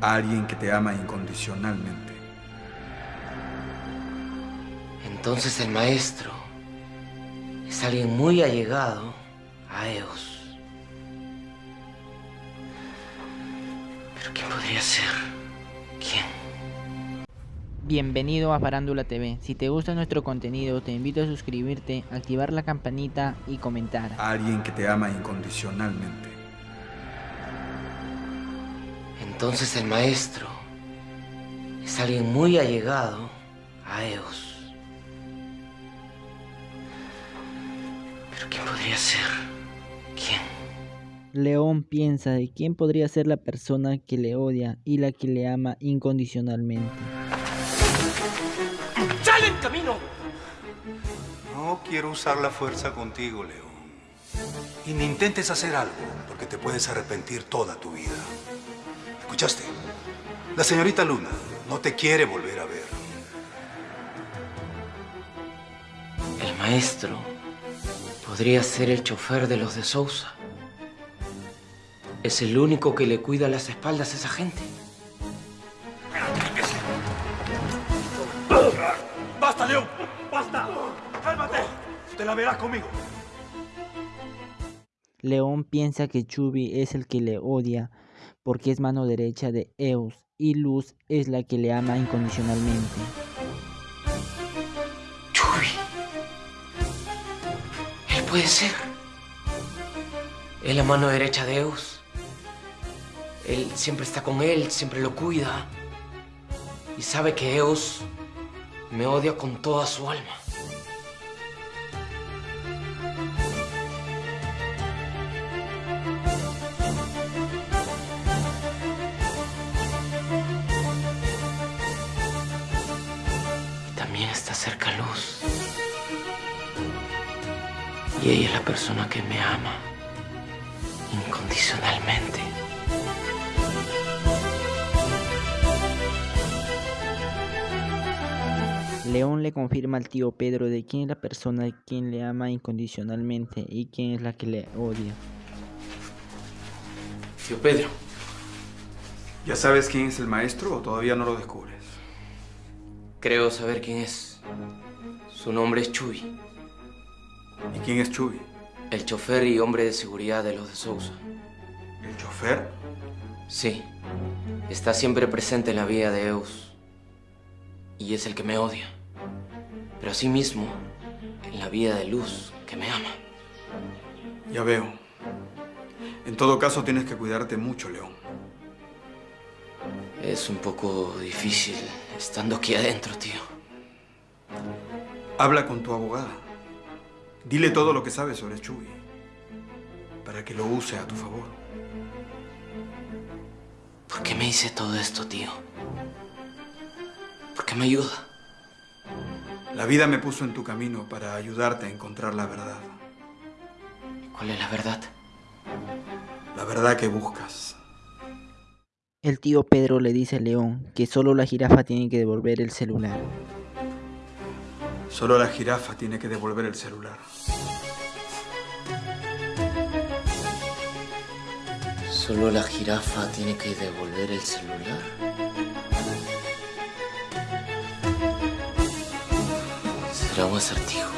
a alguien que te ama incondicionalmente. Entonces el maestro es alguien muy allegado a Eos. ¿Pero quién podría ser? ¿Quién? Bienvenido a Farándula TV. Si te gusta nuestro contenido, te invito a suscribirte, activar la campanita y comentar. A alguien que te ama incondicionalmente. Entonces el maestro es alguien muy allegado a Eos. ¿Pero quién podría ser? ¿Quién? León piensa de quién podría ser la persona que le odia y la que le ama incondicionalmente. ¡Sale en camino! No quiero usar la fuerza contigo, León. Y ni intentes hacer algo, porque te puedes arrepentir toda tu vida. ¿Escuchaste? La señorita Luna no te quiere volver a ver. El maestro podría ser el chofer de los de Sousa. Es el único que le cuida las espaldas a esa gente. ¡Basta, León! ¡Basta! ¡Cálmate! Te la verás conmigo. León piensa que Chubby es el que le odia porque es mano derecha de Eos y Luz es la que le ama incondicionalmente. Chubby. Él puede ser. Es la mano derecha de Eos. Él siempre está con él, siempre lo cuida. Y sabe que Eos me odia con toda su alma. También está cerca Luz. Y ella es la persona que me ama incondicionalmente. León le confirma al tío Pedro de quién es la persona quien le ama incondicionalmente y quién es la que le odia. Tío Pedro, ¿Ya sabes quién es el maestro o todavía no lo descubres? Creo saber quién es. Su nombre es Chuy, ¿Y quién es Chubby? el chofer y hombre de seguridad de los de Sousa. ¿El chofer? Sí, está siempre presente en la vida de Eus. Y es el que me odia. Pero asimismo, en la vida de Luz, que me ama. Ya veo. En todo caso tienes que cuidarte mucho, León. Es un poco difícil estando aquí adentro, tío. Habla con tu abogada. Dile todo lo que sabes sobre Chubby. Para que lo use a tu favor. ¿Por qué me hice todo esto, tío? ¿Por qué me ayuda? La vida me puso en tu camino para ayudarte a encontrar la verdad. ¿Cuál es la verdad? La verdad que buscas. El tío Pedro le dice a León que solo la jirafa tiene que devolver el celular. Solo la jirafa tiene que devolver el celular. ¿Solo la jirafa tiene que devolver el celular? Será un acertijo.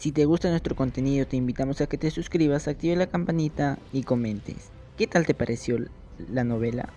Si te gusta nuestro contenido te invitamos a que te suscribas, actives la campanita y comentes. ¿Qué tal te pareció la novela?